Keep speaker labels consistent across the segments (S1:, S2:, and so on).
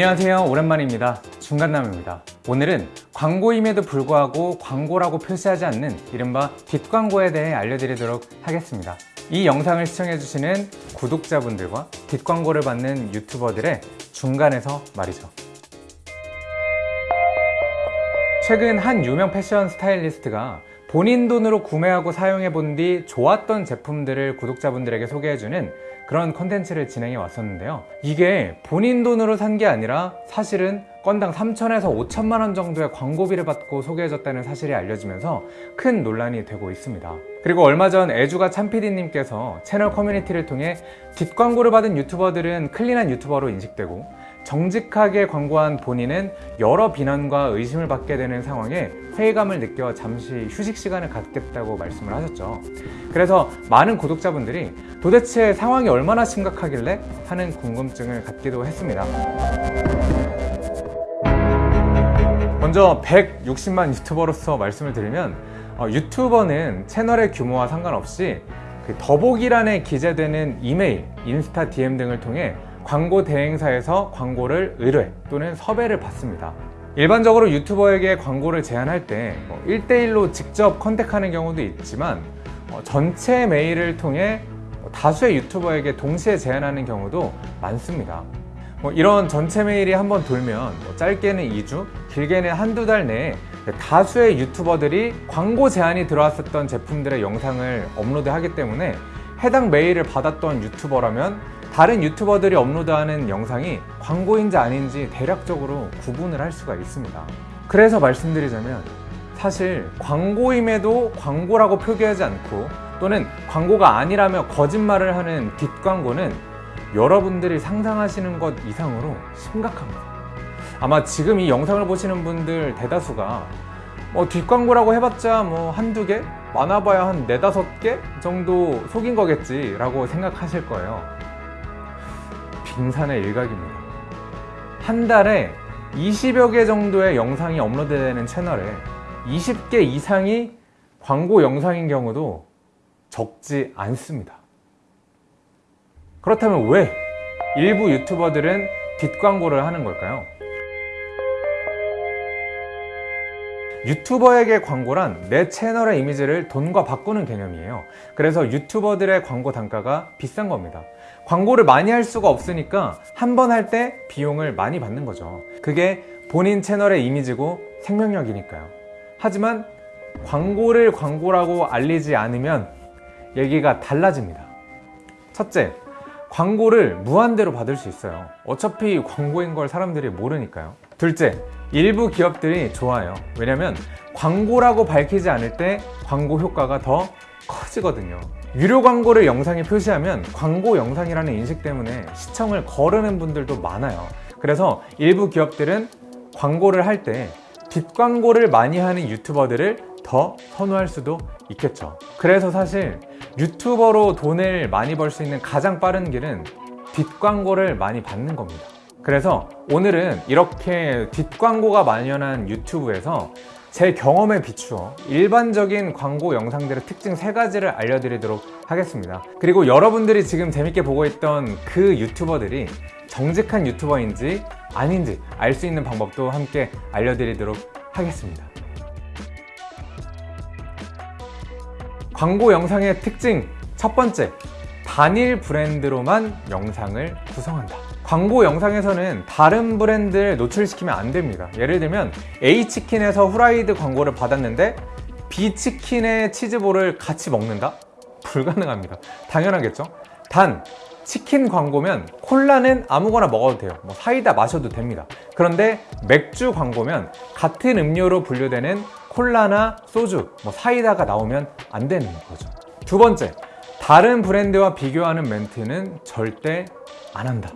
S1: 안녕하세요. 오랜만입니다. 중간남입니다. 오늘은 광고임에도 불구하고 광고라고 표시하지 않는 이른바 뒷광고에 대해 알려드리도록 하겠습니다. 이 영상을 시청해주시는 구독자분들과 뒷광고를 받는 유튜버들의 중간에서 말이죠. 최근 한 유명 패션 스타일리스트가 본인 돈으로 구매하고 사용해 본 뒤 좋았던 제품들을 구독자분들에게 소개해주는 그런 컨텐츠를 진행해 왔었는데요. 이게 본인 돈으로 산 게 아니라 사실은 건당 3천에서 5천만 원 정도의 광고비를 받고 소개해줬다는 사실이 알려지면서 큰 논란이 되고 있습니다. 그리고 얼마 전 애주가 참PD님께서 채널 커뮤니티를 통해 뒷광고를 받은 유튜버들은 clean한 유튜버로 인식되고 정직하게 광고한 본인은 여러 비난과 의심을 받게 되는 상황에 회의감을 느껴 잠시 휴식 시간을 갖겠다고 말씀을 하셨죠. 그래서 많은 구독자분들이 도대체 상황이 얼마나 심각하길래 하는 궁금증을 갖기도 했습니다. 먼저 160만 유튜버로서 말씀을 드리면 어, 유튜버는 채널의 규모와 상관없이 그 더보기란에 기재되는 이메일, 인스타 DM 등을 통해 광고 대행사에서 광고를 의뢰 또는 섭외를 받습니다. 일반적으로 유튜버에게 광고를 제안할 때 1대1로 뭐 직접 컨택하는 경우도 있지만 어, 전체 메일을 통해 다수의 유튜버에게 동시에 제안하는 경우도 많습니다. 뭐 이런 전체 메일이 한번 돌면 뭐 짧게는 2주, 길게는 한두 달 내에 다수의 유튜버들이 광고 제안이 들어왔었던 제품들의 영상을 업로드하기 때문에 해당 메일을 받았던 유튜버라면 다른 유튜버들이 업로드하는 영상이 광고인지 아닌지 대략적으로 구분을 할 수가 있습니다. 그래서 말씀드리자면 사실 광고임에도 광고라고 표기하지 않고 또는 광고가 아니라며 거짓말을 하는 뒷광고는 여러분들이 상상하시는 것 이상으로 심각합니다. 아마 지금 이 영상을 보시는 분들 대다수가 뭐 뒷광고라고 해봤자 뭐 한두 개? 많아봐야 한 네다섯 개 정도 속인 거겠지 라고 생각하실 거예요 빙산의 일각입니다 한 달에 20여 개 정도의 영상이 업로드되는 채널에 20개 이상이 광고 영상인 경우도 적지 않습니다 그렇다면 왜 일부 유튜버들은 뒷광고를 하는 걸까요? 유튜버에게 광고란 내 채널의 이미지를 돈과 바꾸는 개념이에요. 그래서 유튜버들의 광고 단가가 비싼 겁니다. 광고를 많이 할 수가 없으니까 한 번 할 때 비용을 많이 받는 거죠. 그게 본인 채널의 이미지고 생명력이니까요. 하지만 광고를 광고라고 알리지 않으면 얘기가 달라집니다. 첫째, 광고를 무한대로 받을 수 있어요. 어차피 광고인 걸 사람들이 모르니까요. 둘째, 일부 기업들이 좋아요. 왜냐면 광고라고 밝히지 않을 때 광고 효과가 더 커지거든요. 유료 광고를 영상에 표시하면 광고 영상이라는 인식 때문에 시청을 거르는 분들도 많아요. 그래서 일부 기업들은 광고를 할 때 뒷광고를 많이 하는 유튜버들을 더 선호할 수도 있겠죠. 그래서 사실 유튜버로 돈을 많이 벌 수 있는 가장 빠른 길은 뒷광고를 많이 받는 겁니다 그래서 오늘은 이렇게 뒷광고가 만연한 유튜브에서 제 경험에 비추어 일반적인 광고 영상들의 특징 세가지를 알려드리도록 하겠습니다. 그리고 여러분들이 지금 재밌게 보고 있던 그 유튜버들이 정직한 유튜버인지 아닌지 알 수 있는 방법도 함께 알려드리도록 하겠습니다. 광고 영상의 특징 첫 번째 단일 브랜드로만 영상을 구성한다 광고 영상에서는 다른 브랜드를 노출시키면 안 됩니다. 예를 들면 A치킨에서 후라이드 광고를 받았는데 B치킨의 치즈볼을 같이 먹는다? 불가능합니다. 당연하겠죠? 단 치킨 광고면 콜라는 아무거나 먹어도 돼요. 뭐 사이다 마셔도 됩니다. 그런데 맥주 광고면 같은 음료로 분류되는 콜라나 소주, 뭐 사이다가 나오면 안 되는 거죠. 두 번째, 다른 브랜드와 비교하는 멘트는 절대 안 한다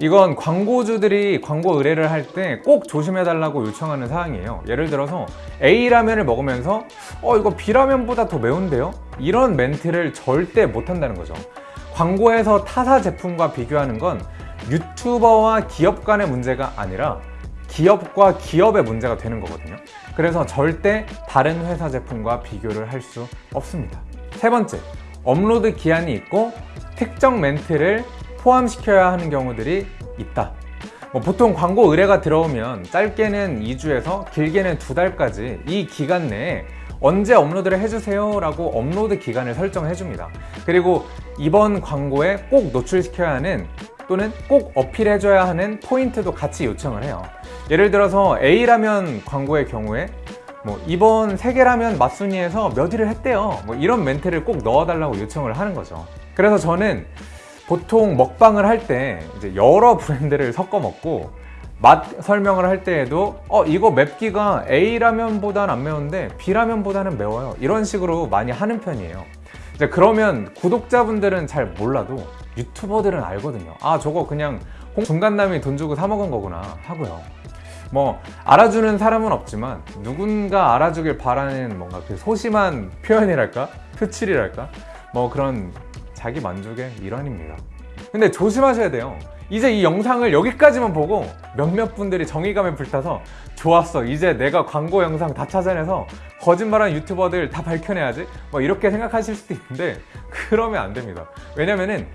S1: 이건 광고주들이 광고 의뢰를 할 때 꼭 조심해 달라고 요청하는 사항이에요. 예를 들어서 A라면을 먹으면서 어 이거 B라면보다 더 매운데요? 이런 멘트를 절대 못 한다는 거죠. 광고에서 타사 제품과 비교하는 건 유튜버와 기업 간의 문제가 아니라 기업과 기업의 문제가 되는 거거든요. 그래서 절대 다른 회사 제품과 비교를 할 수 없습니다. 세 번째, 업로드 기한이 있고 특정 멘트를 포함시켜야 하는 경우들이 있다. 뭐 보통 광고 의뢰가 들어오면 짧게는 2주에서 길게는 2달까지 이 기간 내에 언제 업로드를 해주세요 라고 업로드 기간을 설정해 줍니다. 그리고 이번 광고에 꼭 노출시켜야 하는 또는 꼭 어필해줘야 하는 포인트도 같이 요청을 해요. 예를 들어서 A라면 광고의 경우에 뭐 이번 세계라면 맛순위에서 몇 위를 했대요. 뭐 이런 멘트를 꼭 넣어달라고 요청을 하는 거죠. 그래서 저는 보통 먹방을 할 때 이제 여러 브랜드를 섞어 먹고 맛 설명을 할 때에도 어 이거 맵기가 A라면보다는 안 매운데 B라면보다는 매워요. 이런 식으로 많이 하는 편이에요. 이제 그러면 구독자분들은 잘 몰라도 유튜버들은 알거든요. 아 저거 그냥 홍- 중간남이 돈 주고 사 먹은 거구나 하고요. 뭐 알아주는 사람은 없지만 누군가 알아주길 바라는 뭔가 그 소심한 표현이랄까? 표칠이랄까? 뭐 그런 자기 만족의 일환입니다. 근데 조심하셔야 돼요. 이제 이 영상을 여기까지만 보고 몇몇 분들이 정의감에 불타서 좋았어 이제 내가 광고 영상 다 찾아내서 거짓말하는 유튜버들 다 밝혀내야지 뭐 이렇게 생각하실 수도 있는데 그러면 안 됩니다. 왜냐면은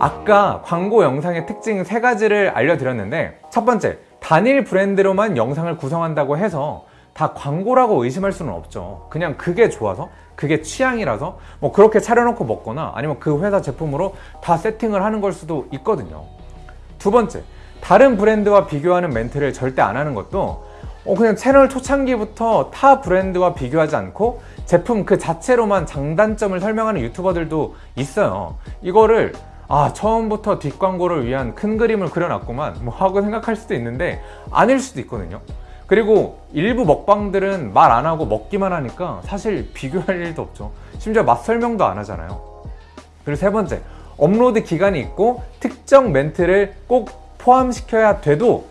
S1: 아까 광고 영상의 특징 세 가지를 알려드렸는데 첫 번째 단일 브랜드로만 영상을 구성한다고 해서 다 광고라고 의심할 수는 없죠. 그냥 그게 좋아서 그게 취향이라서 뭐 그렇게 차려놓고 먹거나 아니면 그 회사 제품으로 다 세팅을 하는 걸 수도 있거든요. 두 번째 다른 브랜드와 비교하는 멘트를 절대 안 하는 것도 어, 그냥 채널 초창기부터 타 브랜드와 비교하지 않고 제품 그 자체로만 장단점을 설명하는 유튜버들도 있어요. 이거를 아 처음부터 뒷광고를 위한 큰 그림을 그려놨구만 뭐 하고 생각할 수도 있는데 아닐 수도 있거든요 그리고 일부 먹방들은 말 안 하고 먹기만 하니까 사실 비교할 일도 없죠. 심지어 맛 설명도 안 하잖아요. 그리고 세 번째 업로드 기간이 있고 특정 멘트를 꼭 포함시켜야 돼도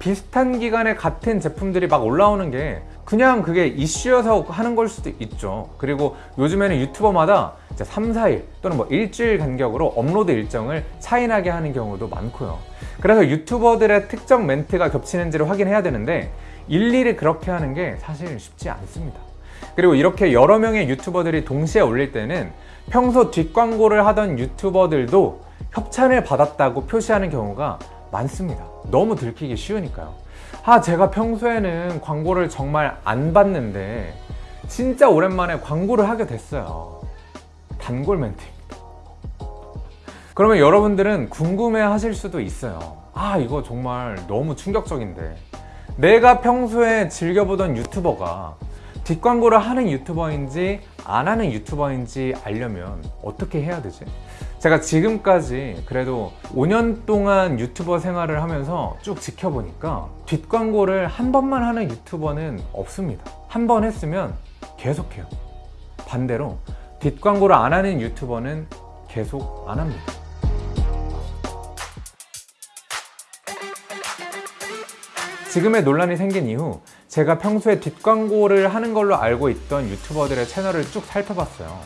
S1: 비슷한 기간에 같은 제품들이 막 올라오는 게 그냥 그게 이슈여서 하는 걸 수도 있죠. 그리고 요즘에는 유튜버마다 이제 3, 4일 또는 뭐 일주일 간격으로 업로드 일정을 차이나게 하는 경우도 많고요. 그래서 유튜버들의 특정 멘트가 겹치는지를 확인해야 되는데 일일이 그렇게 하는 게 사실 쉽지 않습니다. 그리고 이렇게 여러 명의 유튜버들이 동시에 올릴 때는 평소 뒷광고를 하던 유튜버들도 협찬을 받았다고 표시하는 경우가 많습니다. 너무 들키기 쉬우니까요. 아 제가 평소에는 광고를 정말 안 받는데 진짜 오랜만에 광고를 하게 됐어요. 단골 멘트입니다. 그러면 여러분들은 궁금해 하실 수도 있어요. 아 이거 정말 너무 충격적인데 내가 평소에 즐겨보던 유튜버가 뒷광고를 하는 유튜버인지 안 하는 유튜버인지 알려면 어떻게 해야 되지? 제가 지금까지 그래도 5년 동안 유튜버 생활을 하면서 쭉 지켜보니까 뒷광고를 한 번만 하는 유튜버는 없습니다. 한 번 했으면 계속해요. 반대로 뒷광고를 안 하는 유튜버는 계속 안 합니다 지금의 논란이 생긴 이후 제가 평소에 뒷광고를 하는 걸로 알고 있던 유튜버들의 채널을 쭉 살펴봤어요.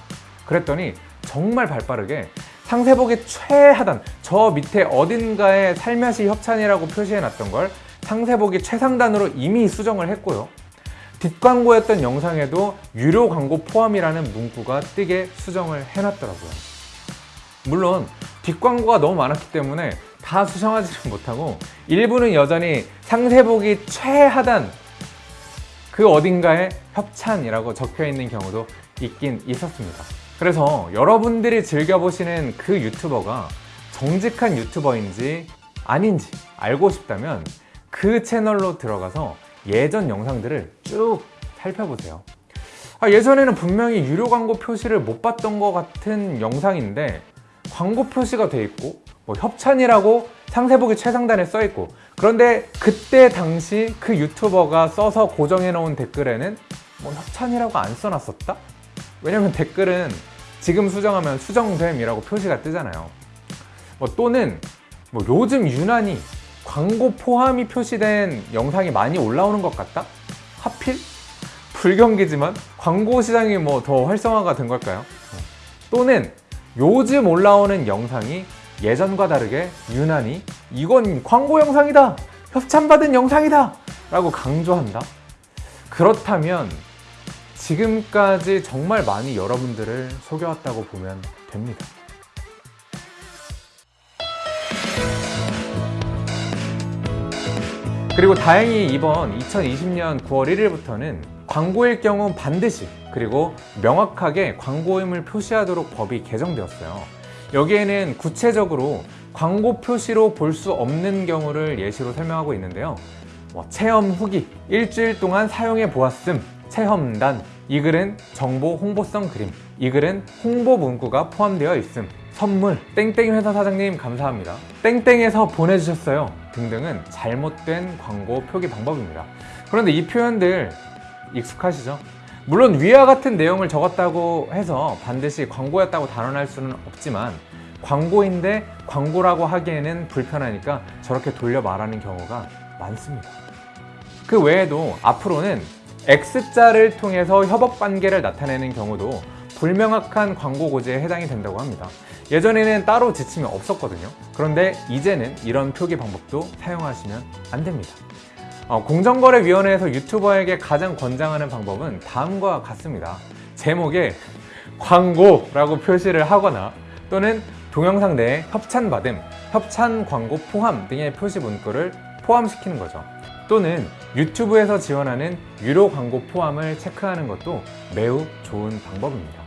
S1: 그랬더니 정말 발빠르게 상세보기 최하단 저 밑에 어딘가에 살며시 협찬이라고 표시해 놨던 걸 상세보기 최상단으로 이미 수정을 했고요. 뒷광고였던 영상에도 유료 광고 포함이라는 문구가 뜨게 수정을 해놨더라고요. 물론 뒷광고가 너무 많았기 때문에 다 수정하지는 못하고 일부는 여전히 상세보기 최하단 그 어딘가에 협찬이라고 적혀 있는 경우도 있긴 있었습니다. 그래서 여러분들이 즐겨보시는 그 유튜버가 정직한 유튜버인지 아닌지 알고 싶다면 그 채널로 들어가서 예전 영상들을 쭉 살펴보세요. 아, 예전에는 분명히 유료 광고 표시를 못 봤던 것 같은 영상인데 광고 표시가 돼 있고 뭐 협찬이라고 상세보기 최상단에 써 있고 그런데 그때 당시 그 유튜버가 써서 고정해 놓은 댓글에는 뭐 협찬이라고 안 써놨었다? 왜냐면 댓글은 지금 수정하면 수정됨이라고 표시가 뜨잖아요 뭐 또는 뭐 요즘 유난히 광고 포함이 표시된 영상이 많이 올라오는 것 같다? 하필? 불경기지만 광고 시장이 뭐 더 활성화가 된 걸까요? 또는 요즘 올라오는 영상이 예전과 다르게 유난히 이건 광고 영상이다! 협찬받은 영상이다! 라고 강조한다? 그렇다면 지금까지 정말 많이 여러분들을 속여왔다고 보면 됩니다. 그리고 다행히 이번 2020년 9월 1일부터는 광고일 경우 반드시 그리고 명확하게 광고임을 표시하도록 법이 개정되었어요. 여기에는 구체적으로 광고 표시로 볼 수 없는 경우를 예시로 설명하고 있는데요. 뭐 체험 후기, 일주일 동안 사용해 보았음, 체험단, 이 글은 정보 홍보성 그림, 이 글은 홍보 문구가 포함되어 있음, 선물, 땡땡 회사 사장님 감사합니다. 땡땡에서 보내주셨어요. 등등은 잘못된 광고 표기 방법입니다. 그런데 이 표현들 익숙하시죠? 물론 위와 같은 내용을 적었다고 해서 반드시 광고였다고 단언할 수는 없지만 광고인데 광고라고 하기에는 불편하니까 저렇게 돌려 말하는 경우가 많습니다. 그 외에도 앞으로는 X자를 통해서 협업 관계를 나타내는 경우도 불명확한 광고 고지에 해당이 된다고 합니다. 예전에는 따로 지침이 없었거든요. 그런데 이제는 이런 표기 방법도 사용하시면 안 됩니다. 어, 공정거래위원회에서 유튜버에게 가장 권장하는 방법은 다음과 같습니다. 제목에 광고라고 표시를 하거나 또는 동영상 내에 협찬받음, 협찬 광고 포함 등의 표시 문구를 포함시키는 거죠. 또는 유튜브에서 지원하는 유료 광고 포함을 체크하는 것도 매우 좋은 방법입니다.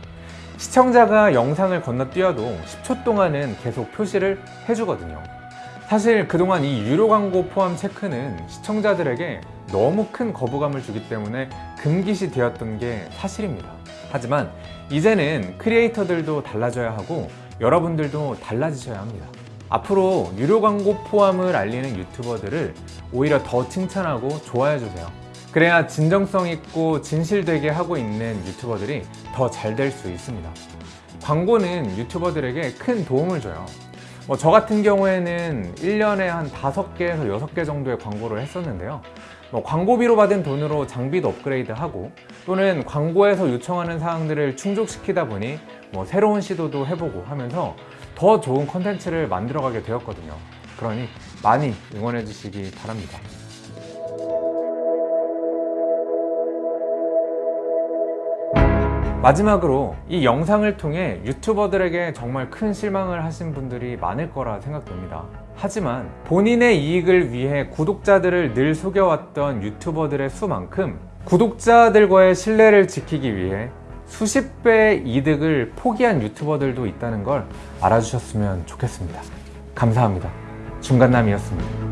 S1: 시청자가 영상을 건너뛰어도 10초 동안은 계속 표시를 해주거든요. 사실 그동안 이 유료 광고 포함 체크는 시청자들에게 너무 큰 거부감을 주기 때문에 금기시 되었던 게 사실입니다. 하지만 이제는 크리에이터들도 달라져야 하고 여러분들도 달라지셔야 합니다. 앞으로 유료 광고 포함을 알리는 유튜버들을 오히려 더 칭찬하고 좋아해 주세요. 그래야 진정성 있고 진실되게 하고 있는 유튜버들이 더 잘 될 수 있습니다. 광고는 유튜버들에게 큰 도움을 줘요. 뭐 저 같은 경우에는 1년에 한 5개에서 6개 정도의 광고를 했었는데요. 뭐 광고비로 받은 돈으로 장비도 업그레이드하고 또는 광고에서 요청하는 사항들을 충족시키다 보니 뭐 새로운 시도도 해보고 하면서 더 좋은 컨텐츠를 만들어가게 되었거든요. 그러니 많이 응원해 주시기 바랍니다. 마지막으로 이 영상을 통해 유튜버들에게 정말 큰 실망을 하신 분들이 많을 거라 생각됩니다. 하지만 본인의 이익을 위해 구독자들을 늘 속여왔던 유튜버들의 수만큼 구독자들과의 신뢰를 지키기 위해 수십 배의 이득을 포기한 유튜버들도 있다는 걸 알아주셨으면 좋겠습니다. 감사합니다. 중간남이었습니다.